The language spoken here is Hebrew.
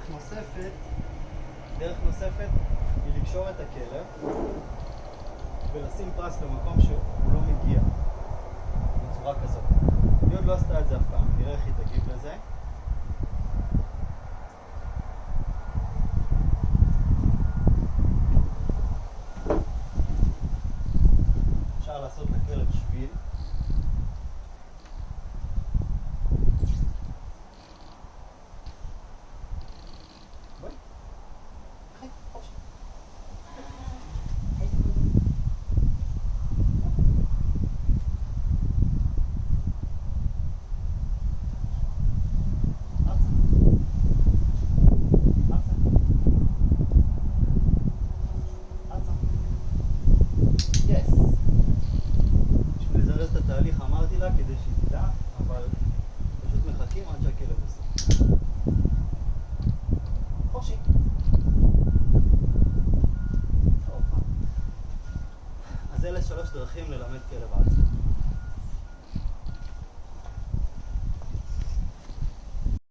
דרך נוספת, דרך נוספת היא לקשור את הכלב ולשים פרס למקום שהוא לא מגיע. אז אלה שלוש דרכים ללמד כלב עצמי.